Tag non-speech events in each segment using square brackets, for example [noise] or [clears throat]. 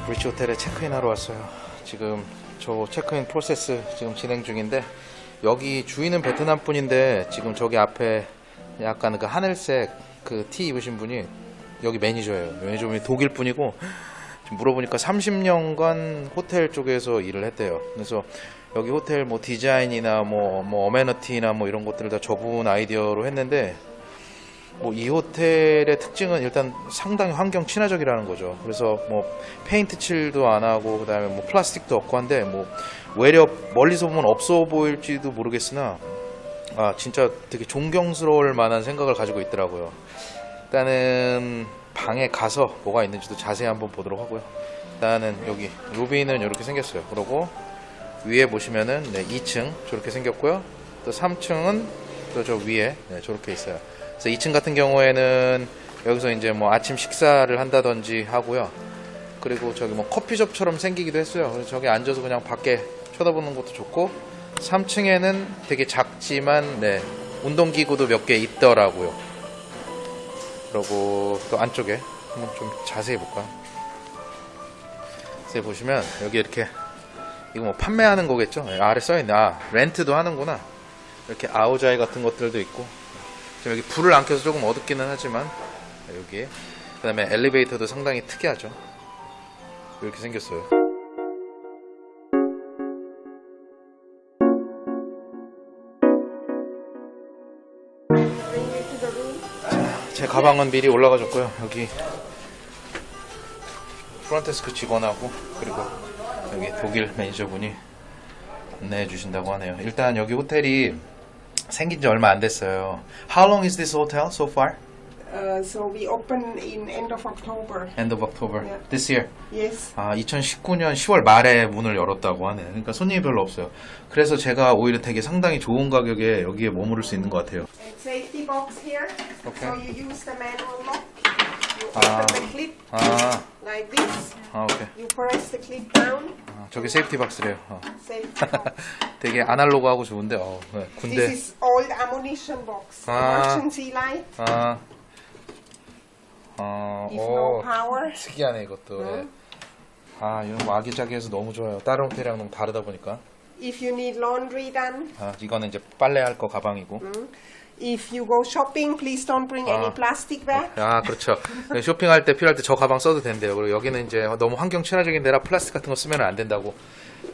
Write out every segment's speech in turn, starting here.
비치 호텔에 체크인 하러 왔어요. 지금 저 체크인 process 지금 진행 중인데 여기 주인은 베트남 분인데 지금 저기 앞에 약간 그 하늘색 그 티 입으신 분이 여기 매니저예요. 매니저분이 독일 분이고 물어보니까 30년간 호텔 쪽에서 일을 했대요. 그래서 여기 호텔 뭐 디자인이나 뭐, 뭐 amenity나 뭐 이런 것들을 다 저분 아이디어로 했는데 뭐 이 호텔의 특징은 일단 상당히 환경 친화적이라는 거죠. 그래서 뭐 페인트 칠도 안 하고 그다음에 뭐 플라스틱도 없고 한데 뭐 외려 멀리서 보면 없어 보일지도 모르겠으나 아 진짜 되게 존경스러울 만한 생각을 가지고 있더라고요. 일단은 방에 가서 뭐가 있는지도 자세히 한번 보도록 하고요. 일단은 여기 로비는 이렇게 생겼어요. 그리고 위에 보시면은 네, 2층 저렇게 생겼고요. 또 3층은 또 저 위에 네, 저렇게 있어요. 그래서 2층 같은 경우에는 여기서 이제 뭐 아침 식사를 한다든지 하고요. 그리고 저기 뭐 커피숍처럼 생기기도 했어요. 그래서 저기 앉아서 그냥 밖에 쳐다보는 것도 좋고 3층에는 되게 작지만 네, 운동기구도 몇 개 있더라고요. 그리고 또 안쪽에 한번 좀 자세히 볼까요? 자세히 보시면 여기 이렇게 이거 뭐 판매하는 거겠죠? 네, 아래 써있네. 아, 렌트도 하는구나. 이렇게 아우자이 같은 것들도 있고. 지금 여기 불을 안 켜서 조금 어둡기는 하지만, 여기. 그 다음에 엘리베이터도 상당히 특이하죠. 이렇게 생겼어요. 제 가방은 미리 올라가줬고요. 여기 프론테스크 직원하고 그리고 여기 독일 매니저분이 안내해 주신다고 하네요. 일단 여기 호텔이 생긴 지 얼마 안 됐어요. How long is this hotel so far? Uh, so we open in end of October. End of October. Yeah. This year. Yes. 아, 2019년 10월 말에 문을 열었다고 하네. 그러니까 손님이 별로 없어요. 그래서 제가 오히려 되게 상당히 좋은 가격에 여기에 머무를 수 있는 것 같아요. And safety box here. Okay. So you use the manual lock. Ah. the clip 아, like this. 아 오케이. You press the clip down. 아, 저게 safety box래요. 어. Safety box. 되게 아날로그하고 좋은데, 어, 네. This 군대. is old ammunition box. Ah. Emergency light. 아, 어, If no 오, power. 특이하네 이것도. 예. 응. 아, 이런 거 아기자기해서 너무 좋아요. 다른 호텔이랑 너무 다르다 보니까. If you need laundry done. 아, 이거는 이제 빨래할 거 가방이고. If you go shopping, please don't bring any Ah. plastic bag. 아, 그렇죠. 네, 쇼핑할 때 필요할 때 저 가방 써도 된대요. 그리고 여기는 이제 너무 환경 친화적인 데라 플라스틱 같은 거 쓰면 안 된다고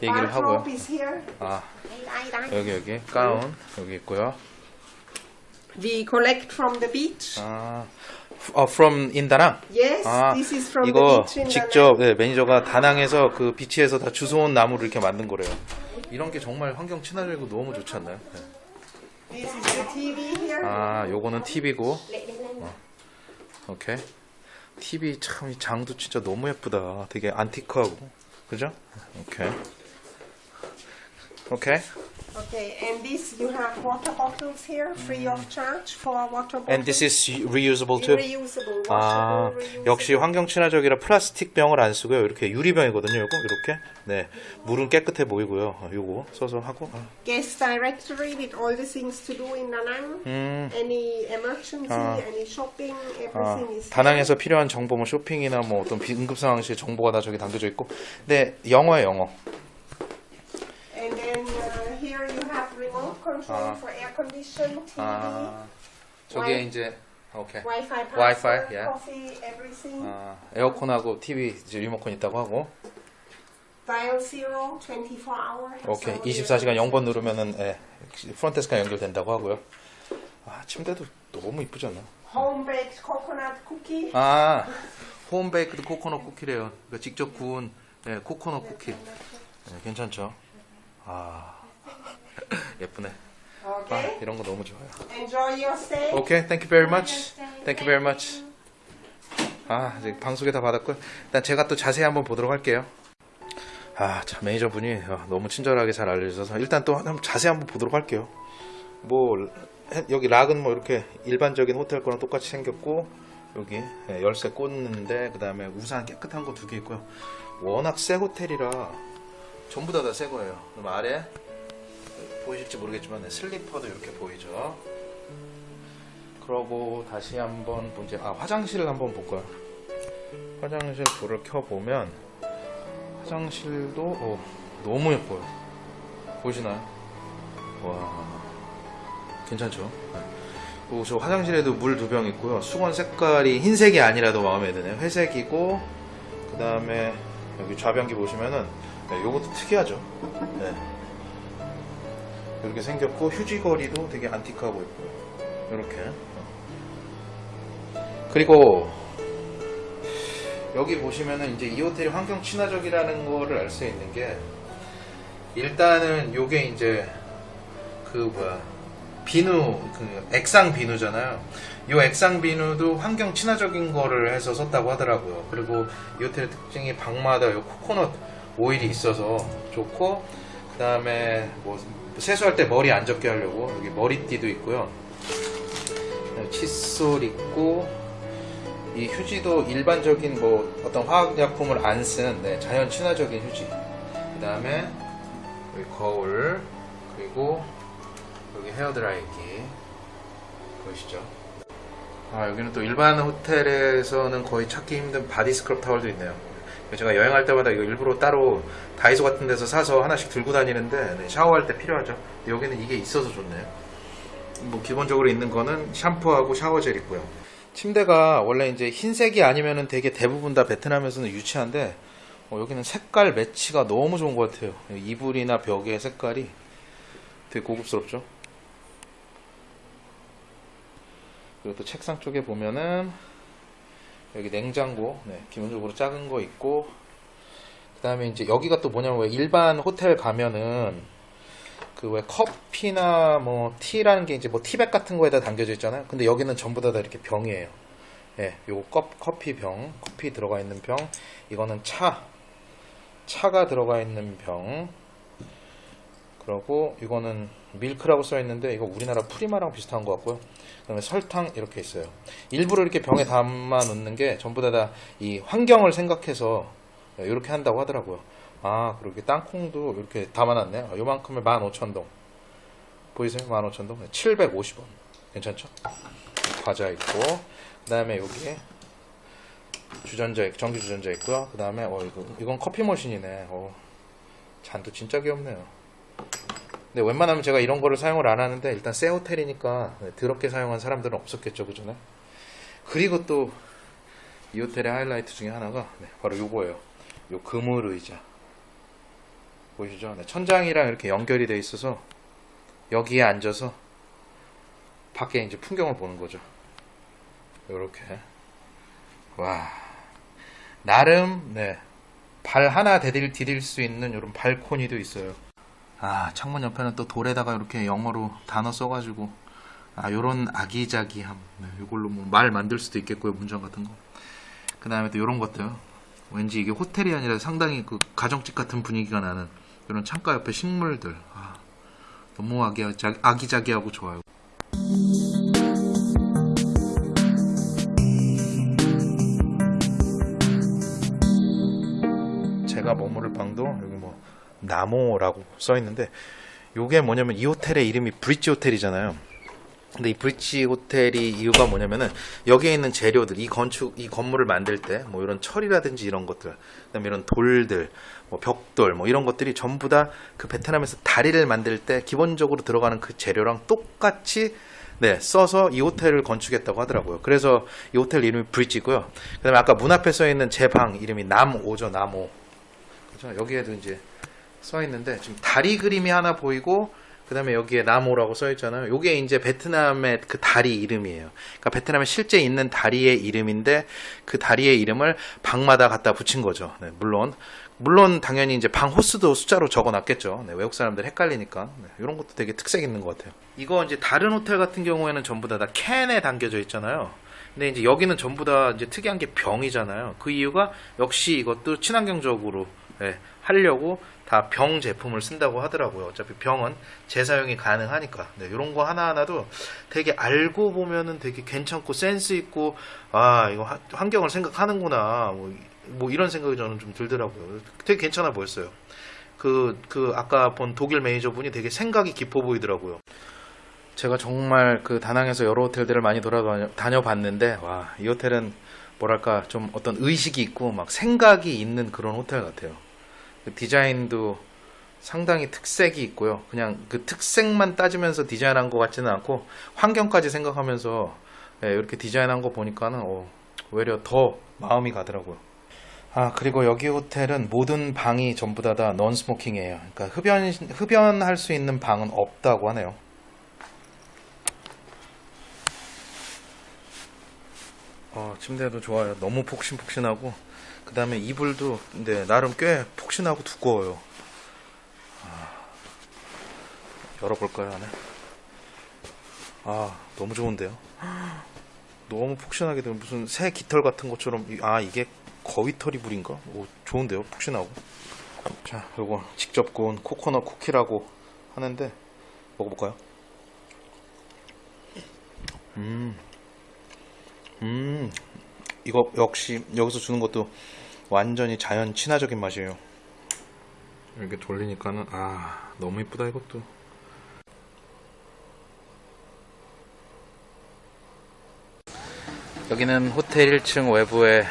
얘기를 하고요. Bathrobe is here. 아. 여기 여기 가운 여기 있고요. We collect from the beach. 아, 어, from in 다낭. Yes, 아, this is from the 이거 beach in 직접 네, 매니저가 다낭에서 그 비치에서 다 주워온 나무를 이렇게 만든 거래요. 이런 게 정말 환경 친화적이고 너무 좋지 않나요? 네. 아, 요거는 TV고. 어. 오케이. TV 참이 장도 진짜 너무 예쁘다. 되게 안티크하고. 그죠? 오케이. 오케이. Okay, and this you have water bottles here, free of charge for water bottles. And this is reusable too. reusable, 아, reusable. 역시 환경 친화적이라 플라스틱 병을 안 쓰고요. 이렇게 유리병이거든요. 요거 이렇게. 네. 물은 깨끗해 보이고요. 어, 요거 써서 하고. 아. Guest directory with all the things to do in Da Nang. 음. Any emergency, Ah. any shopping, 아, everything is 다낭에서 필요한 정보, 뭐 쇼핑이나 뭐 어떤 비- 응급 상황 시 정보가 다 저기 담겨져 있고. 네, 영어예요, 영어. Here you have remote control Ah. for air condition, TV, 아, 저게 이제 오케이. Wi-Fi password, Wi-Fi, yeah. coffee, everything. 아, 에어컨하고 TV 이제 리모컨 있다고 하고. Dial zero, 24 hour. 오케이. So 24시간 0번 누르면은 예, 프론테스카 연결된다고 하고요. 아, 침대도 너무 이쁘지 않나? Home baked coconut cookie. 아, 홈베이크드 코코넛 쿠키래요. 그러니까 직접 구운 예, 코코넛 쿠키. 예, 괜찮죠? 아, [laughs] 예쁘네. 아, Okay. 이런 거 너무 좋아요. Enjoy your stay. 오케이, thank you very much. Thank you very much. 아, 이제 방송에 다 받았고요. 일단 제가 또 자세히 한번 보도록 할게요. 아, 참 매니저분이 어, 너무 친절하게 잘 알려주셔서 일단 또 한번 자세히 한번 보도록 할게요. 뭐 해- 여기 락은 뭐 이렇게 일반적인 호텔 거랑 똑같이 생겼고 여기 예, 열쇠 꽂는데 그 다음에 우산 깨끗한 거 두 개 있고요. 워낙 새 호텔이라 전부 다 다 새 거예요. 그럼 아래 보이실지 모르겠지만 네, 슬리퍼도 이렇게 보이죠. 그러고 다시 한번 이제 아 화장실을 한번 볼까요? 화장실 불을 켜 보면 화장실도 어, 너무 예뻐요. 보이시나요? 와, 괜찮죠? 네. 그리고 저 화장실에도 물 두 병 있고요. 수건 색깔이 흰색이 아니라도 마음에 드네요. 회색이고, 그 다음에 여기 좌변기 보시면은, 네, 요것도 특이하죠? 네. 이렇게 생겼고, 휴지거리도 되게 안티크하고 있고요. 이렇게. 그리고, 여기 보시면은 이제 이 호텔이 환경 친화적이라는 거를 알 수 있는 게, 일단은 요게 이제, 그 뭐야, 비누, 그 액상 비누잖아요. 이 액상 비누도 환경 친화적인 거를 해서 썼다고 하더라고요. 그리고 이 호텔의 특징이 방마다 이 코코넛 오일이 있어서 좋고, 그 다음에 뭐 세수할 때 머리 안 젖게 하려고 여기 머리띠도 있고요. 칫솔 있고, 이 휴지도 일반적인 뭐 어떤 화학약품을 안쓴 네, 자연 친화적인 휴지. 그 다음에 여기 거울, 그리고 여기 헤어드라이기 보이시죠? 아 여기는 또 일반 호텔에서는 거의 찾기 힘든 body scrub 타월도 있네요. 제가 여행할 때마다 이거 일부러 따로 다이소 같은 데서 사서 하나씩 들고 다니는데 네, 샤워할 때 필요하죠. 여기는 이게 있어서 좋네요. 뭐 기본적으로 있는 거는 샴푸하고 shower gel 있고요. 침대가 원래 이제 흰색이 아니면은 되게 대부분 다 베트남에서는 유치한데 어, 여기는 색깔 매치가 너무 좋은 것 같아요. 이불이나 벽의 색깔이 되게 고급스럽죠. 그리고 또 책상 쪽에 보면은 여기 냉장고, 네, 기본적으로 작은 거 있고, 그 다음에 이제 여기가 또 뭐냐면 왜 일반 호텔 가면은 그 왜 커피나 뭐 티라는 게 이제 뭐 티백 같은 거에다 담겨져 있잖아요. 근데 여기는 전부 다, 다 이렇게 병이에요. 예, 요거 컵, 커피 병, 커피 들어가 있는 병, 이거는 차, 차가 들어가 있는 병, 그러고 이거는 밀크라고 써 있는데 이거 우리나라 프리마랑 비슷한 것 같고요. 그 다음에 설탕 이렇게 있어요. 일부러 이렇게 병에 담아 놓는 게 전부 다 다 이 환경을 생각해서 이렇게 한다고 하더라고요. 아, 그리고 땅콩도 이렇게 담아놨네요. 요만큼에 15,000동. 보이세요? 15,000동. 750원. 괜찮죠? 과자 있고, 그 다음에 여기 주전자, 있- 전기 주전자 있고요. 그 다음에, 어, 이거, 이건 커피 머신이네. 어, 잔도 진짜 귀엽네요. 근데 웬만하면 제가 이런 거를 사용을 안 하는데, 일단 새 호텔이니까 네, 더럽게 사용한 사람들은 없었겠죠. 그전에? 그리고 또, 이 호텔의 하이라이트 중에 하나가, 네, 바로 요거예요. 요 그물 의자. 보이시죠? 네, 천장이랑 이렇게 연결이 돼 있어서 여기에 앉아서 밖에 이제 풍경을 보는 거죠. 요렇게. 와. 나름, 네. 발 하나 디딜, 디딜 수 있는 이런 발코니도 있어요. 아, 창문 옆에는 또 돌에다가 이렇게 영어로 단어 써가지고, 아, 요런 아기자기함. 네, 요걸로 뭐 말 만들 수도 있겠고요, 문장 같은 거. 그 다음에 또 요런 것들. 왠지 이게 호텔이 아니라 상당히 그 가정집 같은 분위기가 나는 이런 창가 옆에 식물들. 아, 너무 아기자, 아기자기하고 좋아요. 제가 머무를 방도 여기 뭐 나모라고 써 있는데 요게 뭐냐면 이 호텔의 이름이 브릿지 호텔이잖아요. 근데 이 브릿지 호텔이 이유가 뭐냐면은 여기에 있는 재료들, 이 건축, 이 건물을 만들 때 뭐 이런 철이라든지 이런 것들, 그다음에 이런 돌들, 뭐 벽돌, 뭐 이런 것들이 전부 다 그 베트남에서 다리를 만들 때 기본적으로 들어가는 그 재료랑 똑같이 네, 써서 이 호텔을 건축했다고 하더라고요. 그래서 이 호텔 이름이 브릿지고요. 그다음에 아까 문 앞에 써 있는 제 방 이름이 남오죠, 남오. 그죠? 여기에도 이제 써 있는데 지금 다리 그림이 하나 보이고 그 다음에 여기에 나모라고 써 있잖아요. 요게 이제 베트남의 그 다리 이름이에요. 그러니까 베트남에 실제 있는 다리의 이름인데 그 다리의 이름을 방마다 갖다 붙인 거죠. 네, 물론 물론 당연히 이제 방 호수도 숫자로 적어 놨겠죠. 네, 외국 사람들 헷갈리니까 네, 이런 것도 되게 특색 있는 것 같아요. 이거 이제 다른 호텔 같은 경우에는 전부 다, 다 캔에 담겨져 있잖아요. 근데 이제 여기는 전부 다 이제 특이한 게 병이잖아요. 그 이유가 역시 이것도 친환경적으로 예, 하려고 다 병 제품을 쓴다고 하더라고요. 어차피 병은 재사용이 가능하니까. 네, 이런 거 하나하나도 되게 알고 보면은 되게 괜찮고 센스 있고 아 이거 하- 환경을 생각하는구나. 뭐, 뭐 이런 생각이 저는 좀 들더라고요. 되게 괜찮아 보였어요. 그, 그 아까 본 독일 매니저분이 되게 생각이 깊어 보이더라고요. 제가 정말 그 다낭에서 여러 호텔들을 많이 돌아다녀봤는데 와 이 호텔은 뭐랄까 좀 어떤 의식이 있고 막 생각이 있는 그런 호텔 같아요. 그 디자인도 상당히 특색이 있고요. 그냥 그 특색만 따지면서 디자인한 것 같지는 않고 환경까지 생각하면서 예, 이렇게 디자인한 거 보니까는 어, 오히려 더 마음이 가더라고요. 아 그리고 여기 호텔은 모든 방이 전부 다다 non-smoking이에요. 그러니까 흡연 흡연할 수 있는 방은 없다고 하네요. 어, 침대도 좋아요. 너무 폭신폭신하고 그 다음에 이불도 근데 나름 꽤 폭신하고 두꺼워요. 아, 열어볼까요 안에? 아 너무 좋은데요. 너무 폭신하게 된 무슨 새 깃털 같은 것처럼 이- 아 이게 거위털 이불인가? 오, 좋은데요 폭신하고. 자 요거 직접 구운 코코넛 쿠키라고 하는데 먹어볼까요? 음. 음, 이거 역시 여기서 주는 것도 완전히 자연 친화적인 맛이에요. 이렇게 돌리니까는 아 너무 이쁘다 이것도. 여기는 호텔 1층 외부에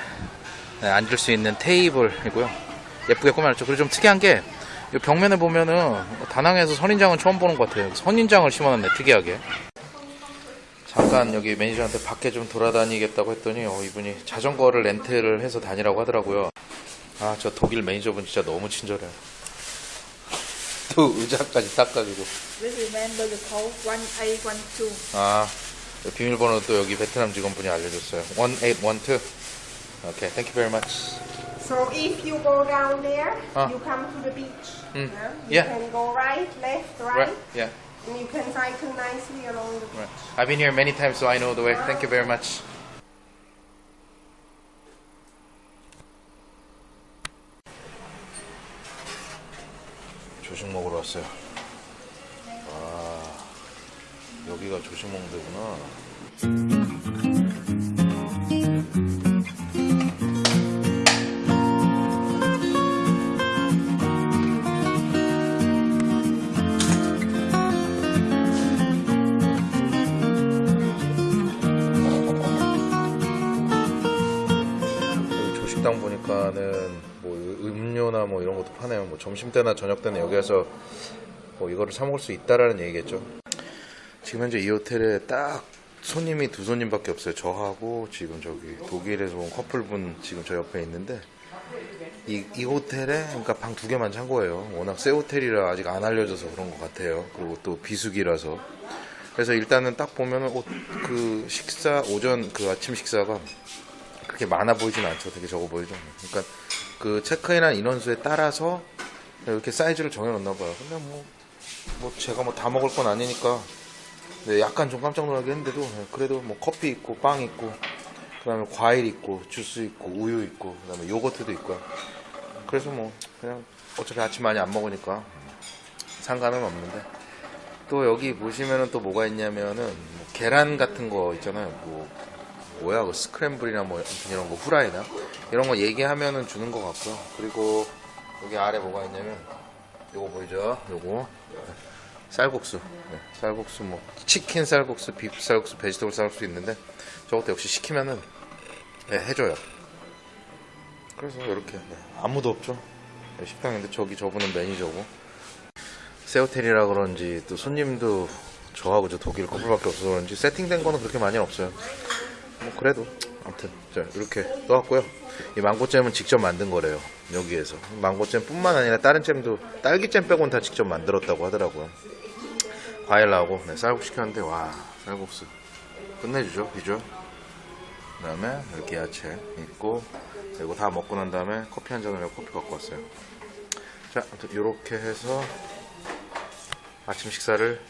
네, 앉을 수 있는 테이블이고요. 예쁘게 꾸며놨죠. 그리고 좀 특이한 게이 벽면에 보면은 다낭에서 선인장은 처음 보는 것 같아요. 선인장을 심어놨네 특이하게. 잠깐 여기 매니저한테 밖에 좀 돌아다니겠다고 했더니 어, 이분이 자전거를 렌트를 해서 다니라고 하더라고요. 아 저 독일 매니저분 진짜 너무 친절해요. 또 의자까지 닦아주고. Please remember the code 1812. 아 비밀번호 또 여기 베트남 직원분이 알려줬어요. 1812. 오케이, thank you very much. So if you go down there, Ah. you come to the beach. Mm. yeah? You Yeah. can go right, left, right, Right? Yeah. And you can cycle nicely along the beach. Right. I've been here many times, so I know the way. Thank you very much. 조식 먹으러 왔어요. 아, 여기가 조식 먹는 데구나. 점심 때나 저녁 때는 여기에서 뭐 이거를 사 먹을 수 있다라는 얘기겠죠. 지금 현재 이 호텔에 딱 손님이 두 손님밖에 없어요. 저하고 지금 저기 독일에서 온 커플분 지금 저 옆에 있는데 이, 이 호텔에 그러니까 방 두 개만 찬 거예요. 워낙 새 호텔이라 아직 안 알려져서 그런 것 같아요. 그리고 또 비수기라서. 그래서 일단은 딱 보면은 옷, 그 식사 오전 그 아침 식사가 그렇게 많아 보이진 않죠. 되게 적어 보이죠. 그러니까 그 체크인한 인원수에 따라서 이렇게 사이즈를 정해놓나 봐요. 근데 뭐, 뭐 제가 뭐 다 먹을 건 아니니까 네, 약간 좀 깜짝 놀라긴 했는데도 네, 그래도 뭐 커피 있고 빵 있고 그다음에 과일 있고 주스 있고 우유 있고 그다음에 요거트도 있고요. 그래서 뭐 그냥 어차피 아침 많이 안 먹으니까 상관은 없는데 또 여기 보시면은 또 뭐가 있냐면은 뭐 계란 같은 거 있잖아요. 뭐 뭐야 그 스크램블이나 뭐 이런 거 후라이나 이런 거 얘기하면은 주는 것 같고요. 그리고 여기 아래 뭐가 있냐면 요거 보이죠? 요거 쌀국수, 네, 쌀국수 뭐 치킨 쌀국수, 비프 쌀국수, 베지터블 쌀국수 있는데 저것도 역시 시키면은 네, 해줘요. 그래서 이렇게 네, 아무도 없죠. 네, 식당인데 저기 저분은 매니저고 새 호텔이라 그런지 또 손님도 저하고 저 독일 커플밖에 없어서 그런지 세팅된 거는 그렇게 많이 없어요. 뭐 그래도 아무튼 자 이렇게 떠왔고요. 이 망고잼은 직접 만든 거래요. 여기에서 망고잼 뿐만 아니라 다른 잼도 딸기잼 빼고는 다 직접 만들었다고 하더라고요. 과일 나오고 네, 쌀국수 시켰는데 와 쌀국수 끝내주죠 비주얼. 그 다음에 이렇게 야채 있고 그리고 다 먹고 난 다음에 커피 한 잔을 커피 갖고 왔어요. 자 이렇게 해서 아침 식사를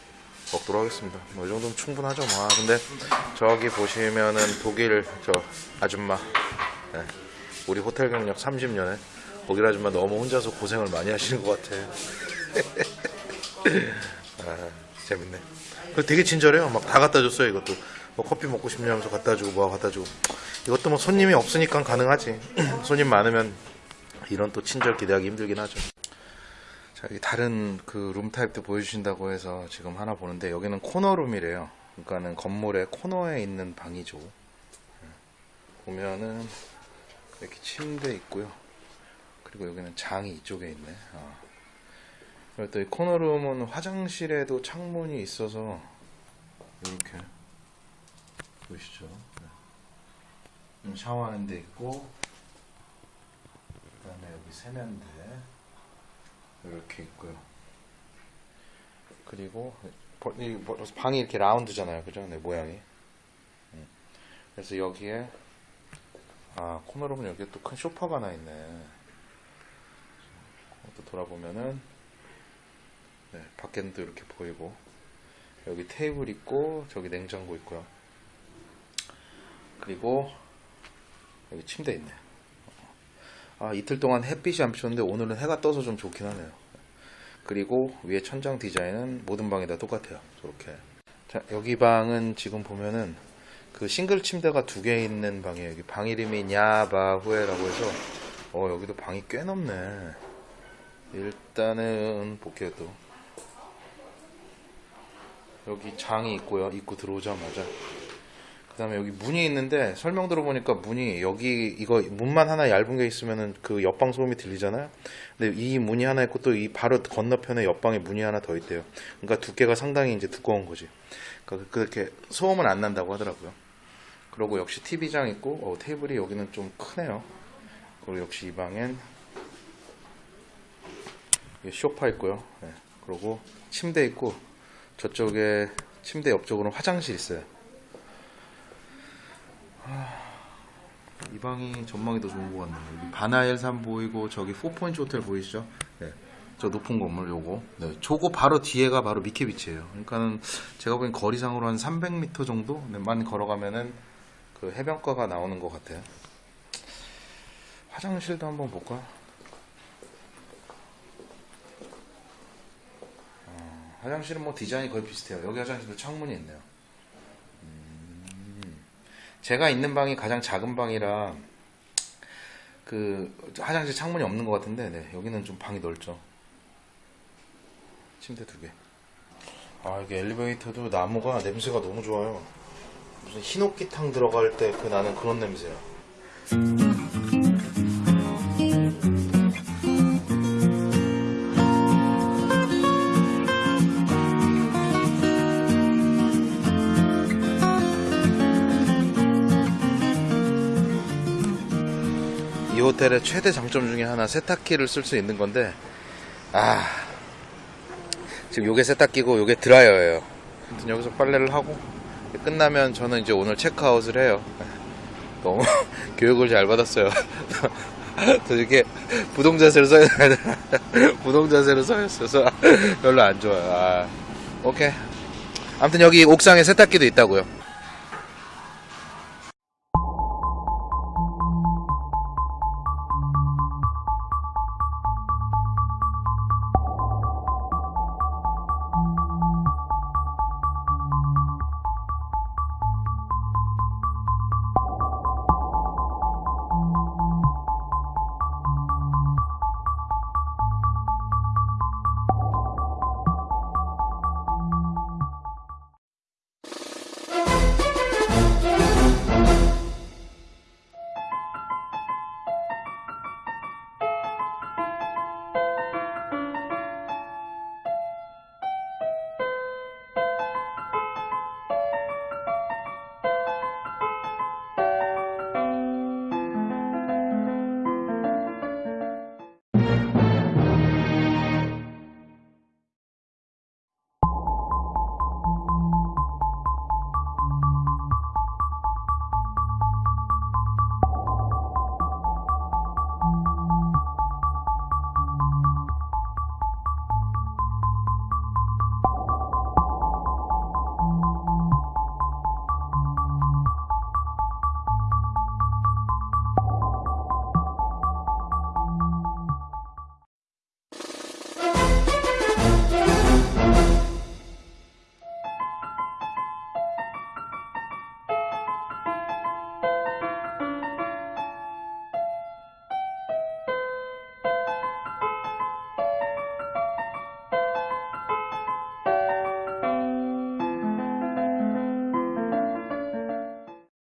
먹도록 하겠습니다. 뭐 이 정도면 충분하죠. 뭐. 아, 근데 저기 보시면은 독일 저 아줌마, 네. 우리 호텔 경력 30년에 독일 아줌마 너무 혼자서 고생을 많이 하시는 것 같아요. [laughs] 아, 재밌네. 그리고 되게 친절해요. 막 다 갖다 줬어요. 이것도 뭐 커피 먹고 싶냐면서 갖다 주고 뭐 갖다 주고. 이것도 뭐 손님이 없으니까 가능하지. [clears throat] 손님 많으면 이런 또 친절 기대하기 힘들긴 하죠. 자, 다른 그 룸 타입도 보여주신다고 해서 지금 하나 보는데 여기는 코너룸이래요. 그러니까는 건물의 코너에 있는 방이죠. 예. 보면은 이렇게 침대 있고요. 그리고 여기는 장이 이쪽에 있네. 어. 그리고 또 이 코너룸은 화장실에도 창문이 있어서 이렇게 보이시죠? 네. 음, 샤워하는 데 있고 그 다음에 여기 세면대 이렇게 있고요. 그리고 방이 이렇게 라운드잖아요, 그죠? 네, 모양이. 음. 그래서 여기에 아 코너룸은 여기에 또큰 소파가 하나 있네. 또 돌아보면은 네, 밖에는 또 이렇게 보이고 여기 테이블 있고 저기 냉장고 있고요. 그리고 여기 침대 있네. 아 이틀 동안 햇빛이 안 비쳤는데 오늘은 해가 떠서 좀 좋긴 하네요. 그리고 위에 천장 디자인은 모든 방이 다 똑같아요. 저렇게. 자 여기 방은 지금 보면은 그 싱글 침대가 두 개 있는 방이에요. 여기 방 이름이 냐바후에라고 해서 어 여기도 방이 꽤 넓네. 일단은 볼게요 또. 여기 장이 있고요. 입구 들어오자마자. 그 다음에 여기 문이 있는데 설명 들어보니까 문이 여기 이거 문만 하나 얇은 게 있으면은 그 옆방 소음이 들리잖아요. 근데 이 문이 하나 있고 또 이 바로 건너편에 옆방에 문이 하나 더 있대요. 그러니까 두께가 상당히 이제 두꺼운 거지. 그러니까 그렇게 소음은 안 난다고 하더라고요. 그리고 역시 TV장 있고 어, 테이블이 여기는 좀 크네요. 그리고 역시 이 방엔 소파 있고요. 네. 그리고 침대 있고 저쪽에 침대 옆쪽으로는 화장실 있어요. 이 방이 전망이 더 좋은 것 같네요. 여기 바나엘 산 보이고 저기 포포인트 호텔 보이시죠? 네. 저 높은 건물 요거. 네. 저거 바로 뒤에가 바로 미케비치예요. 그러니까는 제가 보기엔 거리상으로 한 300m 정도만 걸어가면은 그 해변가가 나오는 것 같아요. 화장실도 한번 볼까? 어, 화장실은 뭐 디자인이 거의 비슷해요. 여기 화장실도 창문이 있네요. 제가 있는 방이 가장 작은 방이라 그 화장실 창문이 없는 것 같은데 네, 여기는 좀 방이 넓죠. 침대 두 개. 아 이게 엘리베이터도 나무가 냄새가 너무 좋아요. 무슨 흰옥기탕 들어갈 때 그 나는 그런 냄새야. 호텔의 최대 장점 중에 하나 세탁기를 쓸 수 있는 건데 아 지금 요게 세탁기고 요게 드라이어예요. 아무튼 여기서 빨래를 하고 끝나면 저는 이제 오늘 체크아웃을 해요. [laughs] 너무 [laughs] 교육을 잘 받았어요. [laughs] 저 이렇게 부동 자세로 써야 되나? 부동 자세로 서 있어서 별로 안 좋아요. 아, 오케이. 아무튼 여기 옥상에 세탁기도 있다고요